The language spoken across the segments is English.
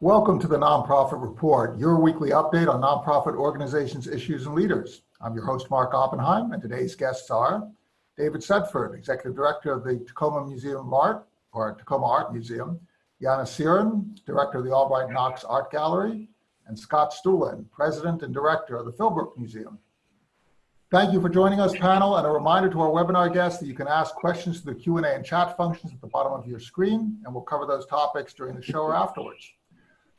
Welcome to the Nonprofit Report, your weekly update on nonprofit organizations, issues, and leaders. I'm your host, Mark Oppenheim, and today's guests are David Setford, Executive Director of the Tacoma Museum of Art, or Tacoma Art Museum, Janne Sirén, Director of the Albright Knox Art Gallery, and Scott Stulen, President and Director of the Philbrook Museum. Thank you for joining us, panel, and a reminder to our webinar guests that you can ask questions through the Q&A and chat functions at the bottom of your screen, and we'll cover those topics during the show or afterwards.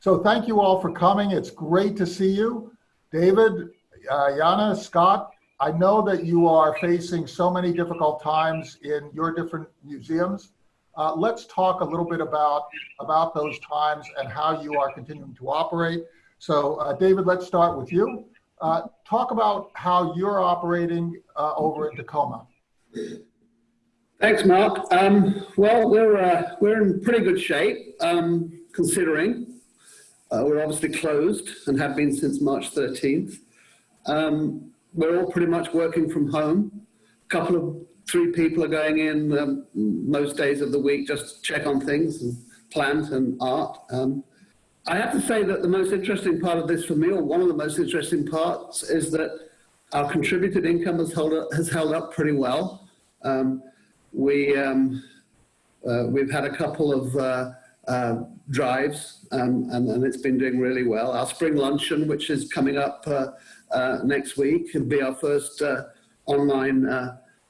So thank you all for coming. It's great to see you. David, uh, Janne, Scott, I know that you are facing so many difficult times in your different museums. Uh, let's talk a little bit about, about those times and how you are continuing to operate. So uh, David, let's start with you. Uh, talk about how you're operating uh, over in Tacoma. Thanks, Mark. Um, well, we're uh, we're in pretty good shape, um, considering uh, we're obviously closed and have been since March 13th. Um, we're all pretty much working from home. A couple of three people are going in um, most days of the week just to check on things and plant and art. Um, I have to say that the most interesting part of this for me, or one of the most interesting parts, is that our contributed income has held up, has held up pretty well. Um, we, um, uh, we've had a couple of uh, uh, drives um, and, and, it's been doing really well. Our spring luncheon, which is coming up uh, uh, next week, will be our first uh, online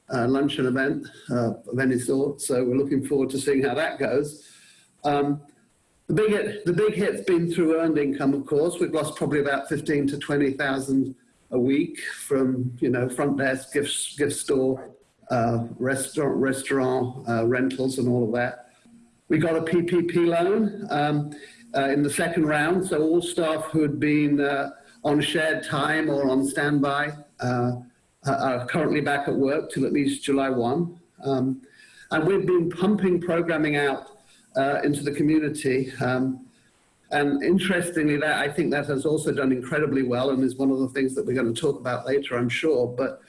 luncheon event of any sort. So we're looking forward to seeing how that goes. Um, the big, hit, the big hit's been through earned income, of course. We've lost probably about 15 to 20,000 a week from, you know, front desk, gift, gift store, uh, restaurant, restaurant uh, rentals and all of that. We got a PPP loan um, uh, in the second round. So all staff who had been uh, on shared time or on standby uh, are currently back at work till at least July 1. Um, and we've been pumping programming out uh, into the community. Um, and interestingly, that I think that has also done incredibly well and is one of the things that we're going to talk about later, I'm sure. But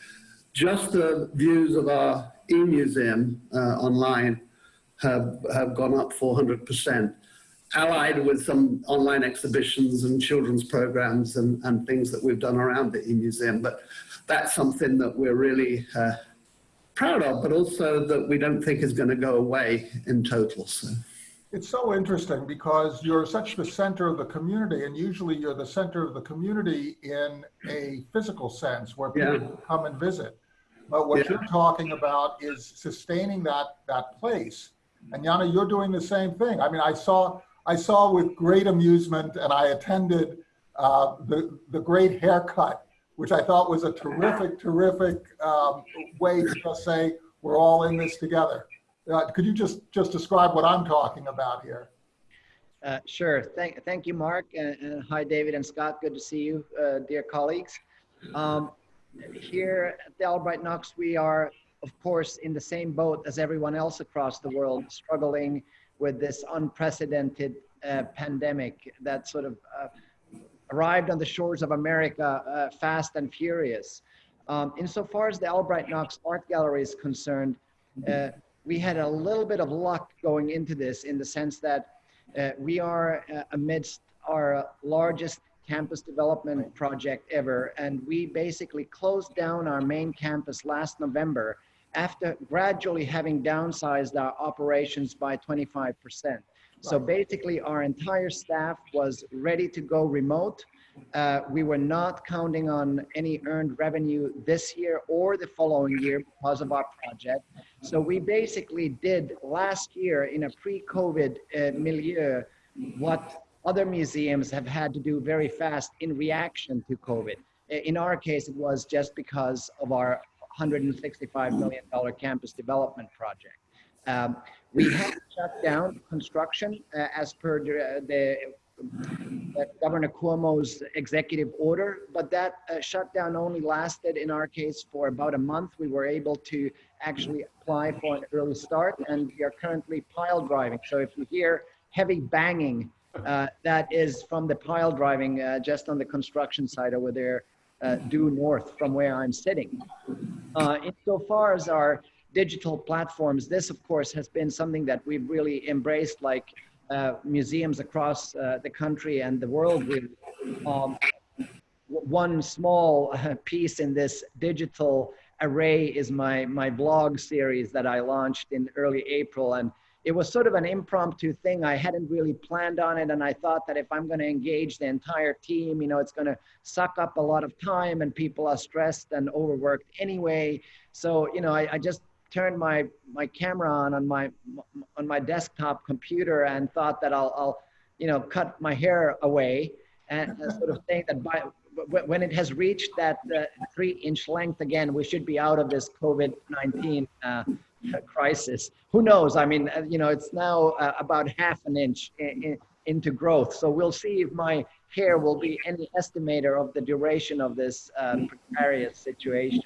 just the views of our e-museum uh, online have, have gone up 400%, allied with some online exhibitions and children's programs and, and things that we've done around the e-museum. But that's something that we're really uh, proud of, but also that we don't think is going to go away in total. So. It's so interesting because you're such the center of the community, and usually you're the center of the community in a physical sense where people yeah. come and visit. But what yeah. you're talking about is sustaining that that place. And Janne, you're doing the same thing. I mean, I saw I saw with great amusement, and I attended uh, the the great haircut, which I thought was a terrific, terrific um, way to just say we're all in this together. Uh, could you just, just describe what I'm talking about here? Uh, sure. Thank, thank you, Mark. And, and, hi, David and Scott. Good to see you, uh, dear colleagues. Um, here at the Albright Knox, we are, of course, in the same boat as everyone else across the world, struggling with this unprecedented uh, pandemic that sort of uh, arrived on the shores of America uh, fast and furious. Um, insofar as the Albright Knox Art Gallery is concerned, we had a little bit of luck going into this in the sense that uh, we are uh, amidst our largest campus development project ever. And we basically closed down our main campus last November after gradually having downsized our operations by 25%. So basically our entire staff was ready to go remote uh, we were not counting on any earned revenue this year or the following year because of our project. So we basically did last year in a pre-COVID uh, milieu what other museums have had to do very fast in reaction to COVID. In our case, it was just because of our $165 million campus development project. Um, we had shut down construction uh, as per the, the Governor Cuomo's executive order, but that uh, shutdown only lasted in our case for about a month. We were able to actually apply for an early start and we are currently pile driving. So if you hear heavy banging, uh, that is from the pile driving uh, just on the construction site over there uh, due north from where I'm sitting. Uh, insofar as our digital platforms, this of course has been something that we've really embraced like uh, museums across uh, the country and the world really. Um, one small uh, piece in this digital array is my my blog series that I launched in early April and it was sort of an impromptu thing. I hadn't really planned on it and I thought that if I'm going to engage the entire team, you know, it's going to suck up a lot of time and people are stressed and overworked anyway. So, you know, I, I just turned my my camera on on my on my desktop computer and thought that I'll, I'll you know cut my hair away and sort of think that by when it has reached that uh, three inch length again we should be out of this covid-19 uh, crisis who knows i mean uh, you know it's now uh, about half an inch in, in, into growth so we'll see if my hair will be any estimator of the duration of this uh, precarious situation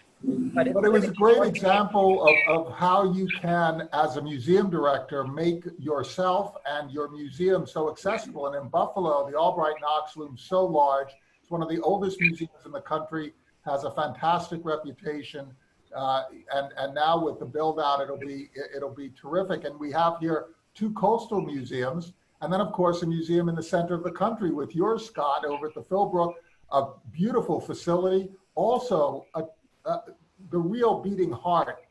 But it was a great example of, of how you can, as a museum director, make yourself and your museum so accessible. And in Buffalo, the Albright Knox looms so large. It's one of the oldest museums in the country, has a fantastic reputation. Uh, and, and now with the build out, it'll be, it'll be terrific. And we have here two coastal museums. And then of course, a museum in the center of the country with yours, Scott, over at the Philbrook, a beautiful facility. Also, a, uh, the real beating heart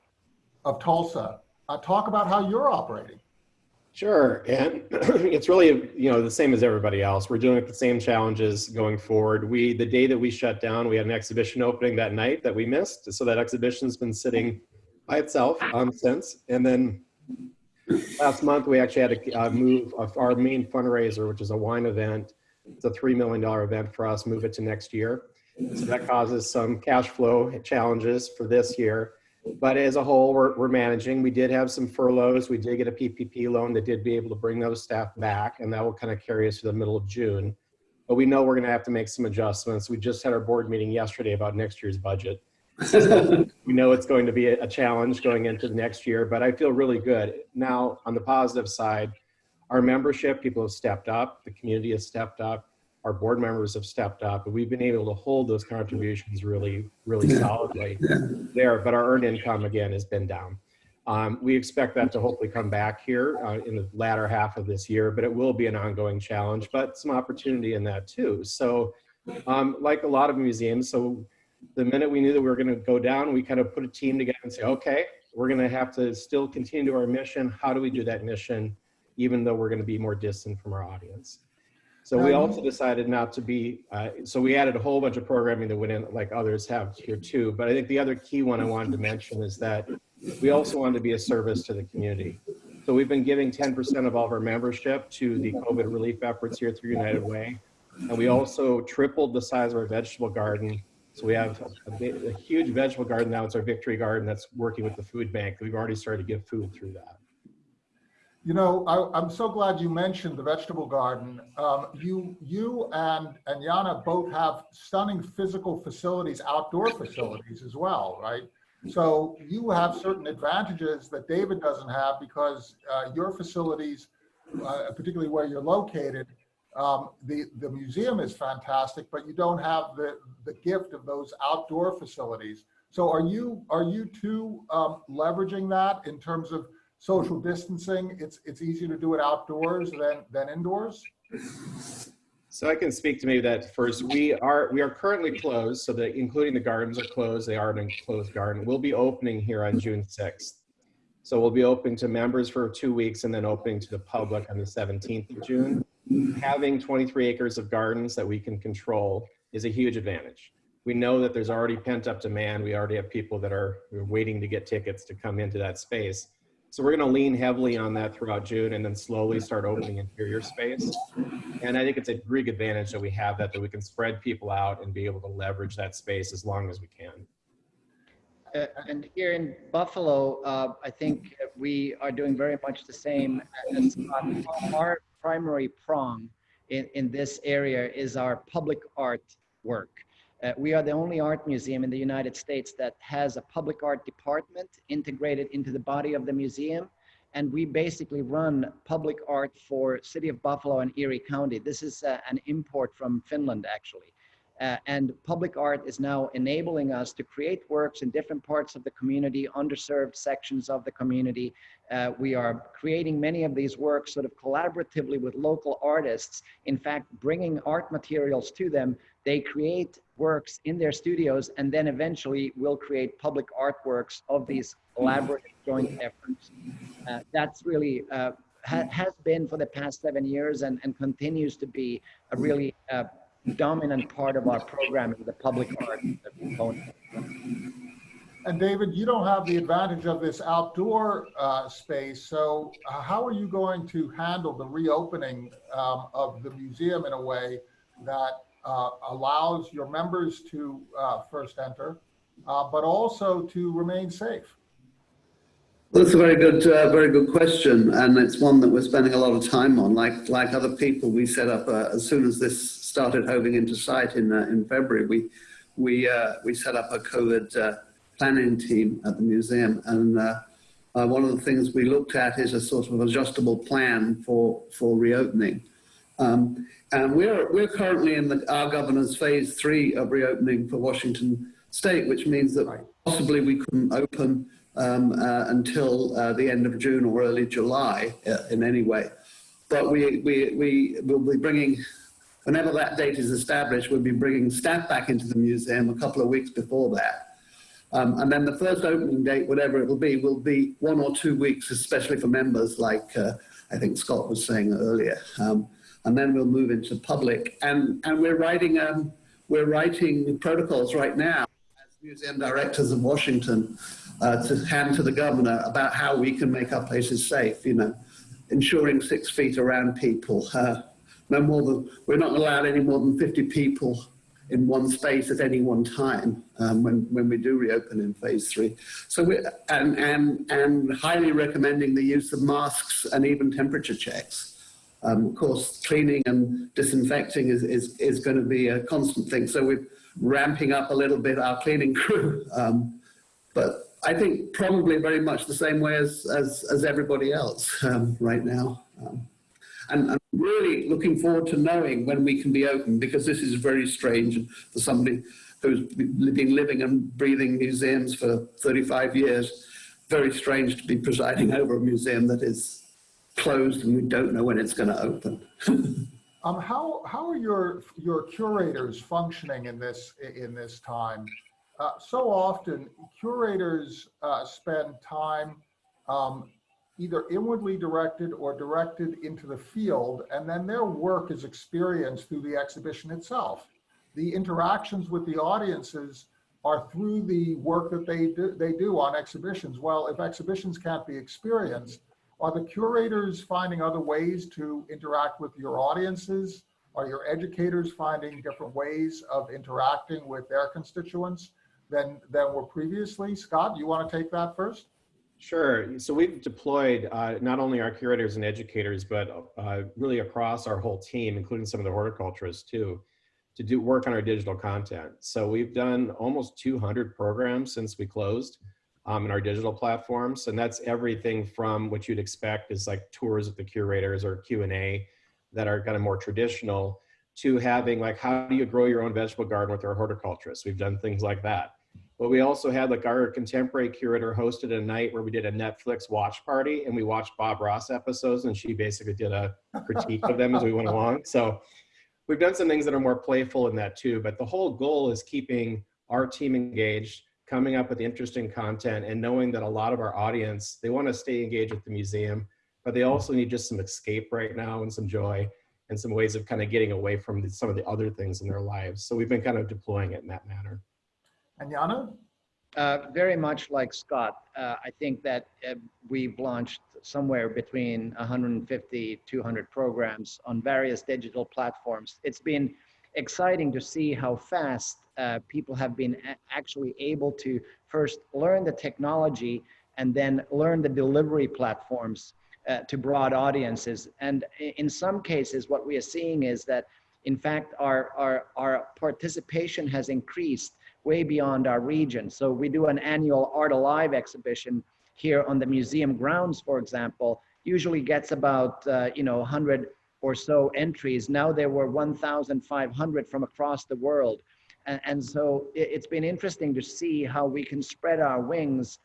of Tulsa. Uh, talk about how you're operating. Sure, and it's really you know the same as everybody else. We're dealing with the same challenges going forward. We the day that we shut down, we had an exhibition opening that night that we missed, so that exhibition's been sitting by itself um, since. And then last month we actually had to uh, move our main fundraiser, which is a wine event. It's a three million dollar event for us. Move it to next year. So that causes some cash flow challenges for this year. But as a whole, we're, we're managing. We did have some furloughs. We did get a PPP loan that did be able to bring those staff back, and that will kind of carry us to the middle of June. But we know we're going to have to make some adjustments. We just had our board meeting yesterday about next year's budget. We know it's going to be a challenge going into the next year, but I feel really good. Now, on the positive side, our membership, people have stepped up, the community has stepped up our board members have stepped up and we've been able to hold those contributions really, really Yeah. solidly Yeah. there, but our earned income again has been down. Um, we expect that to hopefully come back here uh, in the latter half of this year, but it will be an ongoing challenge, but some opportunity in that too. So um, like a lot of museums, so the minute we knew that we were gonna go down, we kind of put a team together and say, okay, we're gonna have to still continue to our mission. How do we do that mission? Even though we're gonna be more distant from our audience. So we Um, also decided not to be, uh, so we added a whole bunch of programming that went in, like others have here too. But I think the other key one I wanted to mention is that we also wanted to be a service to the community. So we've been giving 10% of all of our membership to the COVID relief efforts here through United Way. And we also tripled the size of our vegetable garden. So we have a, a huge vegetable garden now. It's our Victory Garden that's working with the food bank. We've already started to give food through that. You know, I, I'm so glad you mentioned the vegetable garden. Um, you, you and, and Janne both have stunning physical facilities, outdoor facilities as well, right? So you have certain advantages that David doesn't have because uh, your facilities, uh, particularly where you're located, um, the, the museum is fantastic, but you don't have the, the gift of those outdoor facilities. So are you, are you two um, leveraging that in terms of social distancing, it's, it's easier to do it outdoors than, than indoors? So I can speak to maybe that first. We are we are currently closed, so that including the gardens are closed. They are an enclosed garden. We'll be opening here on June 6th. So we'll be open to members for two weeks and then opening to the public on the 17th of June. Having 23 acres of gardens that we can control is a huge advantage. We know that there's already pent up demand. We already have people that are waiting to get tickets to come into that space. So we're going to lean heavily on that throughout June and then slowly start opening interior space. And I think it's a big advantage that we have that, that we can spread people out and be able to leverage that space as long as we can. Uh, and here in Buffalo, uh, I think we are doing very much the same as Our primary prong in, in this area is our public art work. Uh, we are the only art museum in the United States that has a public art department integrated into the body of the museum. And we basically run public art for City of Buffalo and Erie County. This is uh, an import from Finland, actually. Uh, and public art is now enabling us to create works in different parts of the community, underserved sections of the community. Uh, we are creating many of these works sort of collaboratively with local artists. In fact, bringing art materials to them, they create works in their studios and then eventually will create public artworks of these collaborative joint efforts. Uh, that's really uh, ha has been for the past seven years and, and continues to be a really uh, dominant part of our programming, the public art component. And David, you don't have the advantage of this outdoor uh, space, so how are you going to handle the reopening um, of the museum in a way that uh, allows your members to uh, first enter, uh, but also to remain safe? That's a very good, uh, very good question, and it's one that we're spending a lot of time on. Like, like other people, we set up uh, as soon as this started hoving into sight in uh, in February. We we we set up a COVID planning team at the museum, and one of the things we looked at is a sort of adjustable plan for for reopening. Um, and we're we're currently in the, our governor's phase three of reopening for Washington State, which means that possibly we couldn't open um, uh, until uh, the end of June or early July uh, in any way. But we, we, we will be bringing, whenever that date is established, we'll be bringing staff back into the museum a couple of weeks before that. Um, and then the first opening date, whatever it will be, will be one or two weeks, especially for members like uh, I think Scott was saying earlier. Um, and then we'll move into public. And, and we're writing, um, we're writing protocols right now as museum directors of Washington uh, to hand to the governor about how we can make our places safe, you know, ensuring six feet around people. Uh, no more than, we're not allowed any more than 50 people in one space at any one time um, when, when we do reopen in phase three. So we and, and, and highly recommending the use of masks and even temperature checks. Um, of course, cleaning and disinfecting is, is, is going to be a constant thing. So we're ramping up a little bit our cleaning crew. Um, but I think probably very much the same way as, as, as everybody else um, right now. Um, and I'm really looking forward to knowing when we can be open because this is very strange for somebody who's been living and breathing museums for 35 years. Very strange to be presiding over a museum that is closed and we don't know when it's going to open. um, how, how are your, your curators functioning in this, in this time? Uh, so often curators uh, spend time um, either inwardly directed or directed into the field, and then their work is experienced through the exhibition itself. The interactions with the audiences are through the work that they do, they do on exhibitions. Well, if exhibitions can't be experienced, are the curators finding other ways to interact with your audiences? Are your educators finding different ways of interacting with their constituents? than, than were previously. Scott, you want to take that first? Sure. So we've deployed uh, not only our curators and educators, but uh, really across our whole team, including some of the horticulturists too, to do work on our digital content. So we've done almost 200 programs since we closed um, in our digital platforms. And that's everything from what you'd expect is like tours with the curators or Q&A that are kind of more traditional to having like, how do you grow your own vegetable garden with our horticulturists? We've done things like that. But we also had like our contemporary curator hosted a night where we did a Netflix watch party and we watched Bob Ross episodes and she basically did a critique of them as we went along. So we've done some things that are more playful in that too, but the whole goal is keeping our team engaged, coming up with interesting content and knowing that a lot of our audience, they want to stay engaged with the museum, but they also need just some escape right now and some joy and some ways of kind of getting away from the, some of the other things in their lives. So we've been kind of deploying it in that manner. And Janne? Uh, very much like Scott, uh, I think that uh, we've launched somewhere between 150, 200 programs on various digital platforms. It's been exciting to see how fast uh, people have been actually able to first learn the technology and then learn the delivery platforms uh, to broad audiences. And in some cases, what we are seeing is that, in fact, our, our, our participation has increased way beyond our region. So we do an annual Art Alive exhibition here on the museum grounds, for example, usually gets about, uh, you know, 100 or so entries. Now there were 1,500 from across the world. And, and so it, it's been interesting to see how we can spread our wings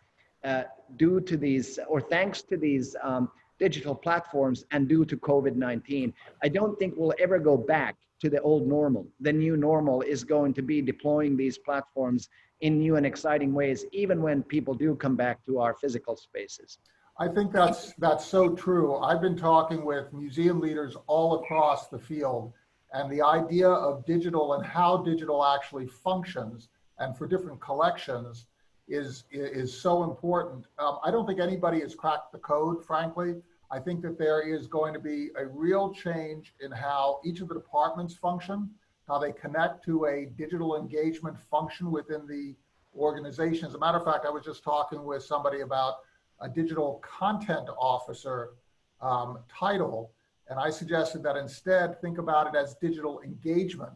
uh, due to these, or thanks to these um, digital platforms and due to COVID-19. I don't think we'll ever go back to the old normal. The new normal is going to be deploying these platforms in new and exciting ways, even when people do come back to our physical spaces. I think that's, that's so true. I've been talking with museum leaders all across the field and the idea of digital and how digital actually functions and for different collections is, is so important. Um, I don't think anybody has cracked the code, frankly. I think that there is going to be a real change in how each of the departments function, how they connect to a digital engagement function within the organization. As a matter of fact, I was just talking with somebody about a digital content officer um, title, and I suggested that instead think about it as digital engagement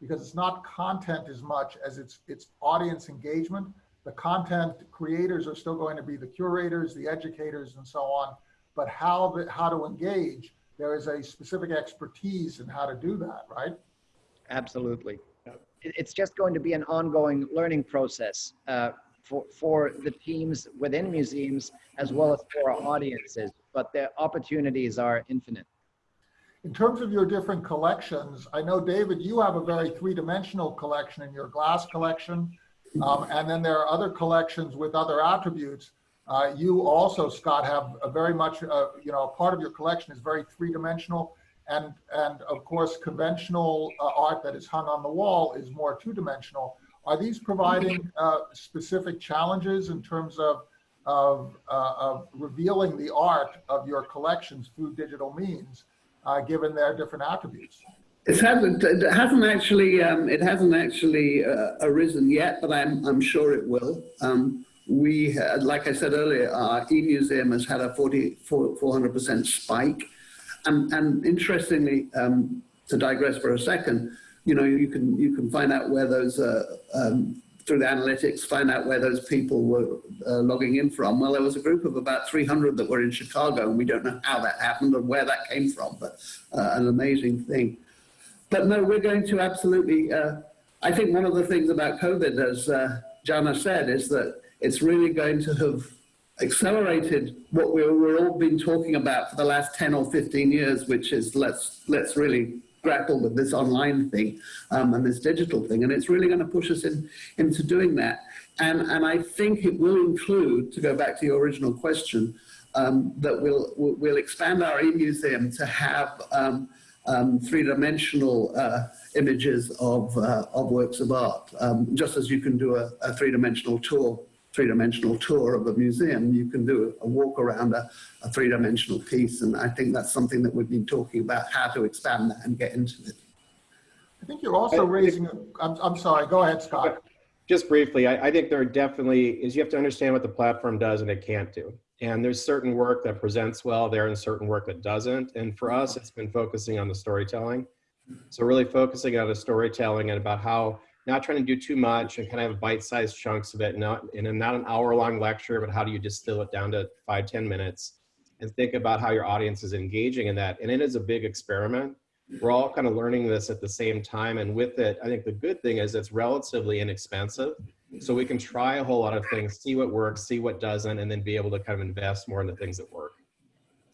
because it's not content as much as it's it's audience engagement. The content creators are still going to be the curators, the educators, and so on. But how the, how to engage, there is a specific expertise in how to do that, right? Absolutely. It's just going to be an ongoing learning process uh, for, for the teams within museums as well as for our audiences, but the opportunities are infinite. In terms of your different collections, I know, David, you have a very three-dimensional collection in your glass collection. Um, and then there are other collections with other attributes. Uh, you also, Scott, have a very much, uh, you know, a part of your collection is very three-dimensional. And, and of course, conventional uh, art that is hung on the wall is more two-dimensional. Are these providing uh, specific challenges in terms of, of, uh, of revealing the art of your collections through digital means, uh, given their different attributes? It hasn't, it hasn't actually, um, it hasn't actually uh, arisen yet, but I'm, I'm sure it will. Um, we, had, like I said earlier, our e-museum has had a 40, 400% spike. And, and interestingly, um, to digress for a second, you know, you can, you can find out where those, uh, um, through the analytics, find out where those people were uh, logging in from. Well, there was a group of about 300 that were in Chicago, and we don't know how that happened or where that came from, but uh, an amazing thing. But no, we're going to absolutely, uh, I think one of the things about COVID, as uh, Janne said, is that it's really going to have accelerated what we we've all been talking about for the last 10 or 15 years, which is let's, let's really grapple with this online thing um, and this digital thing. And it's really going to push us in, into doing that. And, and I think it will include, to go back to your original question, um, that we'll, we'll expand our e-museum to have um, um, three-dimensional uh, images of, uh, of works of art. Um, just as you can do a, a three-dimensional tour, three-dimensional tour of a museum, you can do a walk around a, a three-dimensional piece. And I think that's something that we've been talking about, how to expand that and get into it. I think you're also raising, I'm, I'm sorry, go ahead, Scott. Just briefly, I, I think there are definitely is, you have to understand what the platform does and it can't do. And there's certain work that presents well there and certain work that doesn't. And for us, it's been focusing on the storytelling. So really focusing on the storytelling and about how not trying to do too much and kind of bite-sized chunks of it, not in a, not an hour-long lecture, but how do you distill it down to five, ten minutes and think about how your audience is engaging in that. And it is a big experiment. We're all kind of learning this at the same time. And with it, I think the good thing is it's relatively inexpensive. So we can try a whole lot of things, see what works, see what doesn't, and then be able to kind of invest more in the things that work.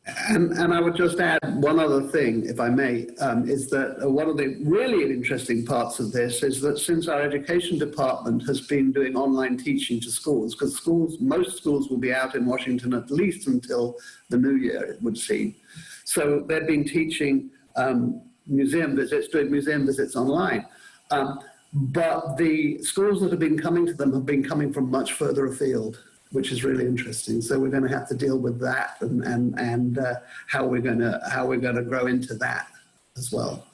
And, and I would just add one other thing, if I may, um, is that uh, one of the really interesting parts of this is that since our education department has been doing online teaching to schools, because schools, most schools will be out in Washington at least until the new year, it would seem. So they've been teaching um, museum visits, doing museum visits online. Um, but the schools that have been coming to them have been coming from much further afield which is really interesting. So we're going to have to deal with that and and and uh, how we're going to how we're going to grow into that as well.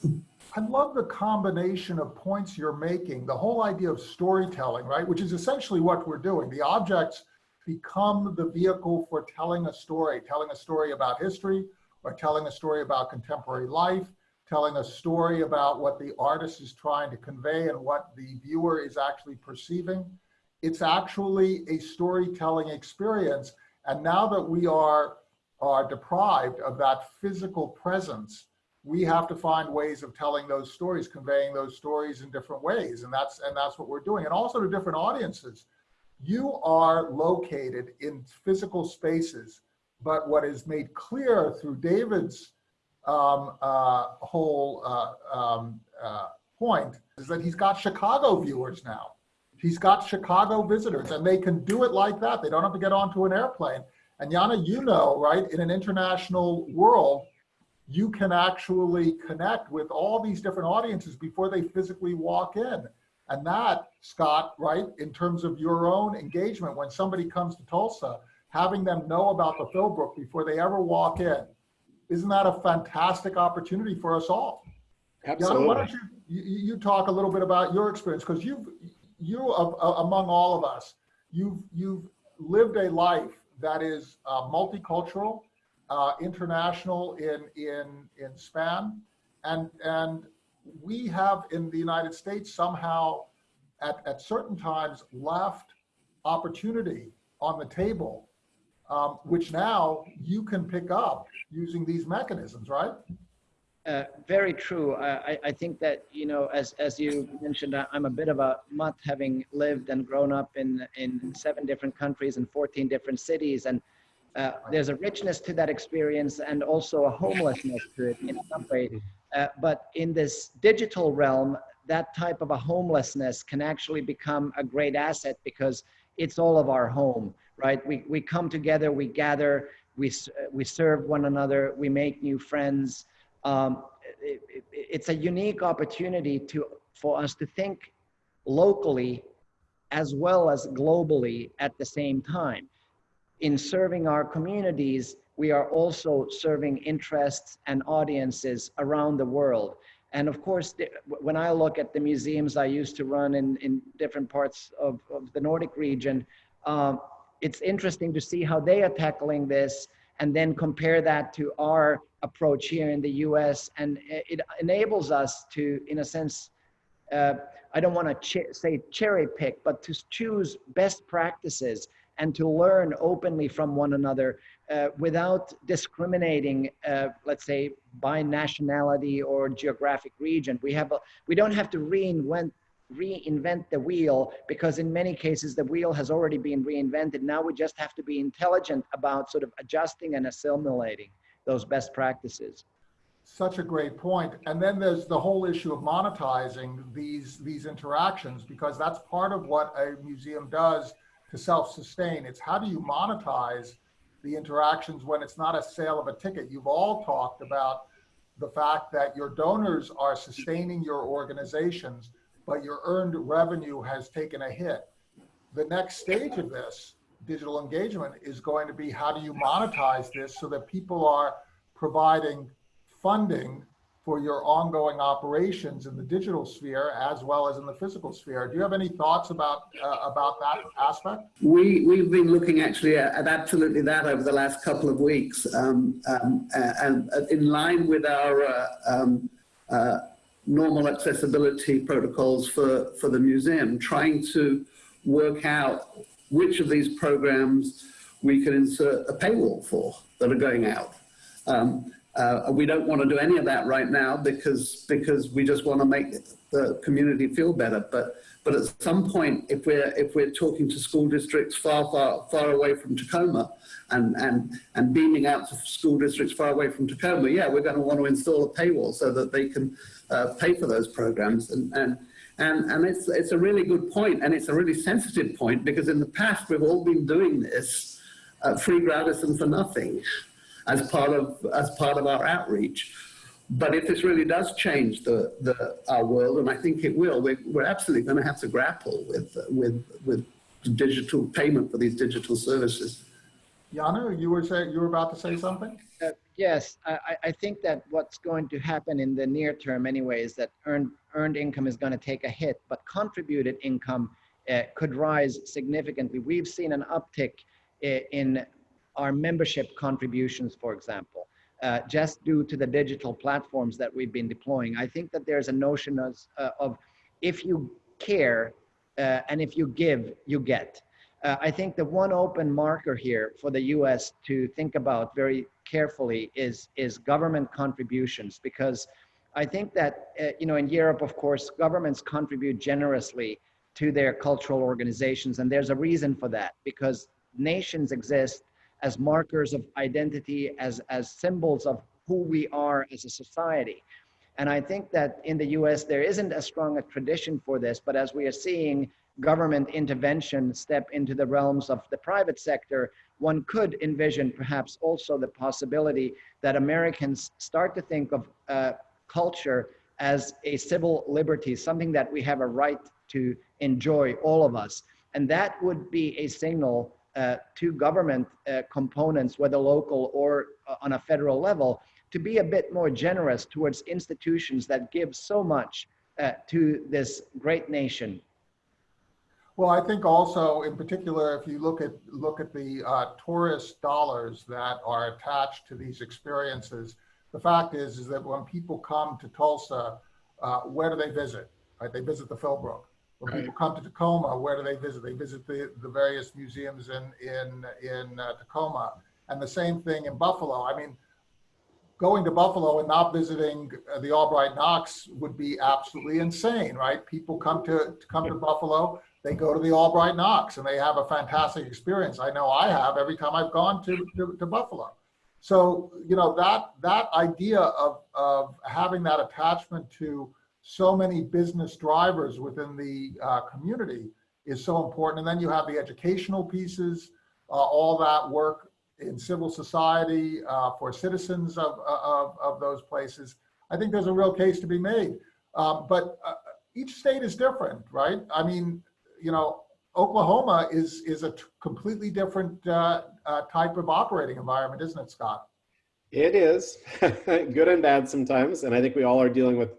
I love the combination of points you're making, the whole idea of storytelling, right? Which is essentially what we're doing. The objects become the vehicle for telling a story, telling a story about history or telling a story about contemporary life, telling a story about what the artist is trying to convey and what the viewer is actually perceiving it's actually a storytelling experience. And now that we are, are deprived of that physical presence we have to find ways of telling those stories, conveying those stories in different ways. And that's, and that's what we're doing. And also to different audiences. You are located in physical spaces, but what is made clear through David's um, uh, whole uh, um, uh, point is that he's got Chicago viewers now. He's got Chicago visitors and they can do it like that. They don't have to get onto an airplane. And Janne, you know, right, in an international world, you can actually connect with all these different audiences before they physically walk in. And that, Scott, right, in terms of your own engagement, when somebody comes to Tulsa, having them know about the Philbrook before they ever walk in, isn't that a fantastic opportunity for us all? Janne, why don't you, you, you talk a little bit about your experience, because you've, you, of- among all of us, you've, you've lived a life that is uh, multicultural, uh, international in, in, in span. And, and we have in the United States somehow at, at certain times left opportunity on the table, um, which now you can pick up using these mechanisms, right? Uh, very true. I, I- I think that, you know, as, as you mentioned, I- I'm a bit of a mutt having lived and grown up in, in seven different countries and 14 different cities. And uh, there's a richness to that experience and also a homelessness to it in some way. Uh, but in this digital realm, that type of a homelessness can actually become a great asset because it's all of our home, right? We, we come together, we gather, we, we serve one another, we make new friends um, it, it, it's a unique opportunity to for us to think locally as well as globally at the same time. In serving our communities, we are also serving interests and audiences around the world. And of course, when I look at the museums I used to run in, in different parts of, of the Nordic region, um, it's interesting to see how they are tackling this and then compare that to our approach here in the US. And it enables us to, in a sense, uh, I don't want to ch- say cherry pick, but to choose best practices and to learn openly from one another uh, without discriminating, uh, let's say, by nationality or geographic region. We have a, we don't have to reinvent reinvent the wheel because in many cases the wheel has already been reinvented. Now we just have to be intelligent about sort of adjusting and assimilating those best practices. Such a great point. And then there's the whole issue of monetizing these, these interactions, because that's part of what a museum does to self-sustain. It's how do you monetize the interactions when it's not a sale of a ticket? You've all talked about the fact that your donors are sustaining your organizations, but your earned revenue has taken a hit. The next stage of this digital engagement is going to be how do you monetize this so that people are providing funding for your ongoing operations in the digital sphere as well as in the physical sphere. Do you have any thoughts about uh, about that aspect? We, we've been looking actually at, absolutely that over the last couple of weeks, um, um, uh, and uh, in line with our uh, um, uh, normal accessibility protocols for, for the museum, trying to work out which of these programs we can insert a paywall for that are going out. Um, uh, we don't want to do any of that right now because because we just want to make the community feel better. But but at some point, if we're if we're talking to school districts far far far away from Tacoma, and and and beaming out to school districts far away from Tacoma, yeah, we're going to want to install a paywall so that they can uh, pay for those programs. And and and and it's it's a really good point, and it's a really sensitive point because in the past we've all been doing this uh, free, gratis, and for nothing as part of as part of our outreach. But if this really does change the, the our world, and I think it will, we're, we're absolutely going to have to grapple with with with digital payment for these digital services. Janne, you were saying you were about to say something? Uh, yes, I, I- I think that what's going to happen in the near term anyway is that earned, earned income is going to take a hit, but contributed income uh, could rise significantly. We've seen an uptick in our membership contributions, for example, uh, just due to the digital platforms that we've been deploying. I think that there's a notion of, uh, of if you care uh, and if you give, you get. Uh, I think the one open marker here for the U.S. to think about very carefully is is government contributions because I think that uh, you know in Europe, of course, governments contribute generously to their cultural organizations, and there's a reason for that because nations exist as markers of identity, as as symbols of who we are as a society. And I think that in the US, there isn't as strong a tradition for this, but as we are seeing government intervention step into the realms of the private sector, one could envision perhaps also the possibility that Americans start to think of uh, culture as a civil liberty, something that we have a right to enjoy, all of us. And that would be a signal to government uh, components, whether local or uh, on a federal level, to be a bit more generous towards institutions that give so much uh, to this great nation. Well, I think also, in particular, if you look at look at the uh, tourist dollars that are attached to these experiences, the fact is is that when people come to Tulsa, uh, where do they visit? Right, they visit the Philbrook. When Right. people come to Tacoma, where do they visit? They visit the, the various museums in in in uh, Tacoma, and the same thing in Buffalo. I mean, going to Buffalo and not visiting uh, the Albright Knox would be absolutely insane, right? People come to, to come to Buffalo, they go to the Albright Knox and they have a fantastic experience. I know I have every time I've gone to, to, to Buffalo. So, you know, that, that idea of, of having that attachment to so many business drivers within the uh, community is so important. And then you have the educational pieces, uh, all that work in civil society uh, for citizens of, of, of those places. I think there's a real case to be made. Um, but uh, each state is different, right? I mean, you know, Oklahoma is is a completely different uh, uh, type of operating environment, isn't it, Scott? It is good and bad sometimes, and I think we all are dealing with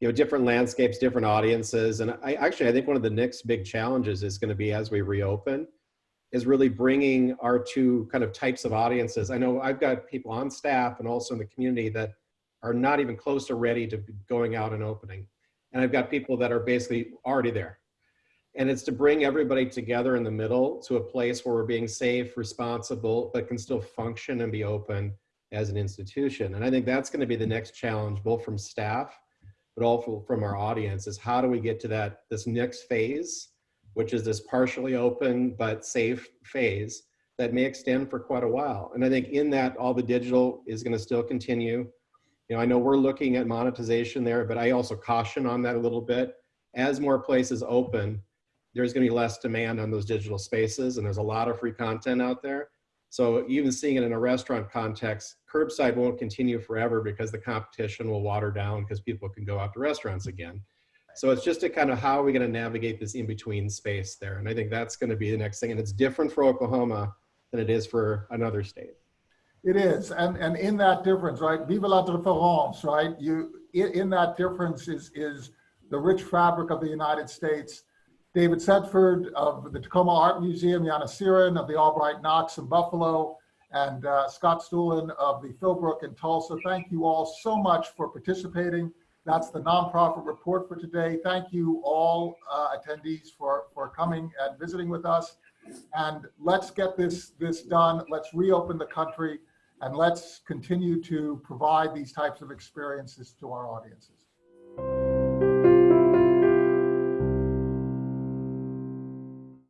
you know different landscapes, different audiences, and I actually I think one of the next big challenges is going to be as we reopen is really bringing our two kind of types of audiences. I know I've got people on staff and also in the community that are not even close to ready to going out and opening, and I've got people that are basically already there. And it's to bring everybody together in the middle to a place where we're being safe, responsible, but can still function and be open as an institution. And I think that's going to be the next challenge, both from staff, but also from our audience, is how do we get to that this next phase, which is this partially open but safe phase that may extend for quite a while. And I think in that, all the digital is going to still continue. You know, I know we're looking at monetization there, but I also caution on that a little bit. As more places open, there's going to be less demand on those digital spaces, and there's a lot of free content out there. So even seeing it in a restaurant context, curbside won't continue forever because the competition will water down because people can go out to restaurants again. So it's just a kind of how are we going to navigate this in between space there, and I think that's going to be the next thing. And it's different for Oklahoma than it is for another state. It is, and and in that difference, right? Vive la différence, right? You in, that difference is is the rich fabric of the United States. David Setford of the Tacoma Art Museum, Janne Sirén of the Albright Knox in Buffalo, and uh, Scott Stulen of the Philbrook in Tulsa. Thank you all so much for participating. That's the nonprofit report for today. Thank you all uh, attendees for for coming and visiting with us. And let's get this this done. Let's reopen the country and let's continue to provide these types of experiences to our audiences.